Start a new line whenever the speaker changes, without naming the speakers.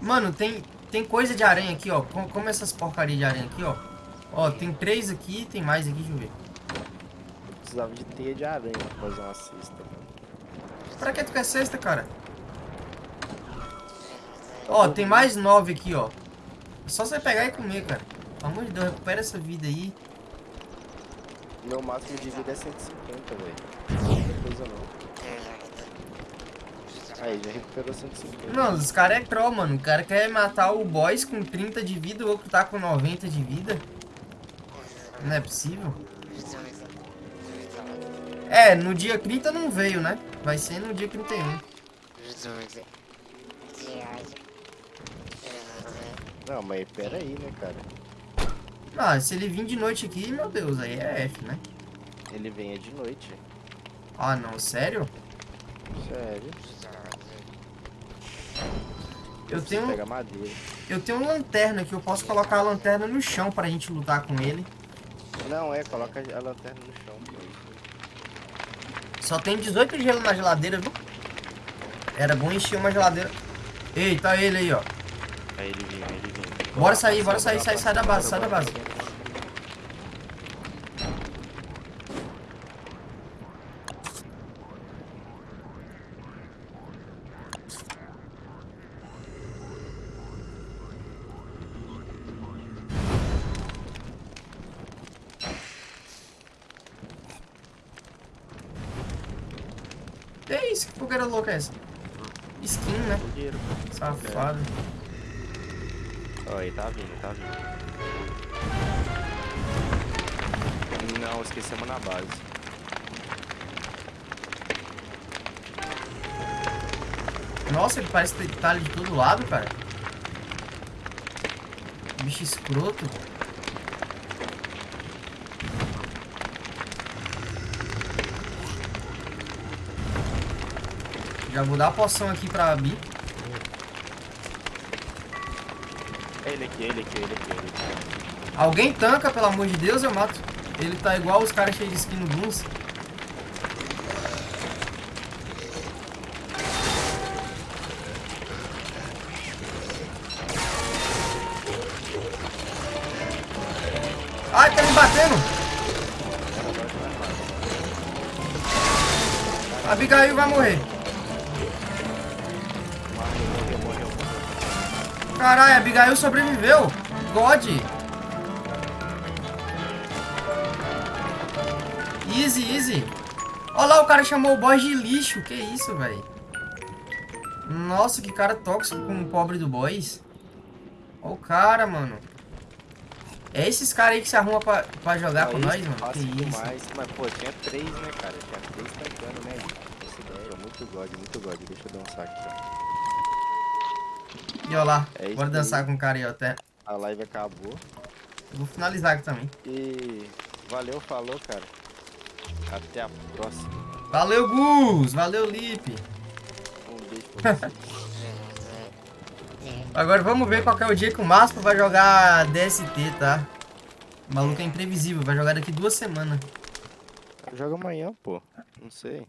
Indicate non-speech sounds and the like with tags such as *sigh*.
Mano, tem, tem coisa de aranha aqui, ó. Como, como essas porcarias de aranha aqui, ó. Ó, tem três aqui, tem mais aqui, deixa eu ver.
Precisava de teia de aranha pra fazer uma cesta, mano.
Pra que tu quer cesta, cara? Ó, tem mais nove aqui, ó. É só você pegar e comer, cara. Pelo amor de Deus, recupera essa vida aí.
Meu máximo de vida é 150, velho. Não é coisa não. Aí, já recuperou 150.
Não, os caras é troll, mano. O cara quer matar o boss com 30 de vida, o outro tá com 90 de vida. Não é possível. É, no dia 30 não veio, né? Vai ser no dia 31.
Não, mas pera aí, né, cara?
Ah, se ele vir de noite aqui, meu Deus, aí é F, né?
Ele vem é de noite.
Ah, não, sério?
Sério.
Eu tenho, eu tenho uma lanterna aqui, eu posso colocar a lanterna no chão pra gente lutar com ele.
Não, é, coloca a lanterna no chão.
Só tem 18 gelo na geladeira, viu? Era bom encher uma geladeira. Eita, ele aí, ó.
Aí ele vem, aí ele vem.
Bora sair, bora sair, sai, sai da base, sai da base. Que isso? Que fogueira louca é essa? Skin, né?
Dinheiro.
Safado.
Aí tá vindo, tá vindo. Não, esquecemos na base.
Nossa, ele parece que tá ali de todo lado, cara. Bicho escroto. Já vou dar a poção aqui pra.
É ele aqui, ele aqui, ele aqui, ele aqui.
Alguém tanca, pelo amor de Deus, eu mato. Ele tá igual os caras cheios de skin no Bloons. Ai, tá me batendo! A Abigail vai morrer. Caralho, Abigail sobreviveu. God. Easy, easy. Olha lá, o cara chamou o boss de lixo. Que isso, velho? Nossa, que cara tóxico com o pobre do boss. Olha o cara, mano. É esses caras aí que se arruma pra, pra jogar com
Aí,
nós, mano?
fácil
Que isso.
demais. Mas, pô, tinha três, né, cara? Tinha três tancando, né? Essa ideia é muito god, muito god. Deixa eu dançar aqui, ó.
E olha lá,
É
bora
aí.
dançar com o cara aí, ó. Até...
A live acabou.
Eu vou finalizar aqui também.
E valeu, falou, cara. Até a próxima.
Valeu, Gus! Valeu, Lipe!
Um beijo pra você. *laughs*
Agora vamos ver qual é o dia que o Maspa vai jogar DST, tá? O maluco é imprevisível, vai jogar daqui duas semanas.
Joga amanhã, pô. Não sei.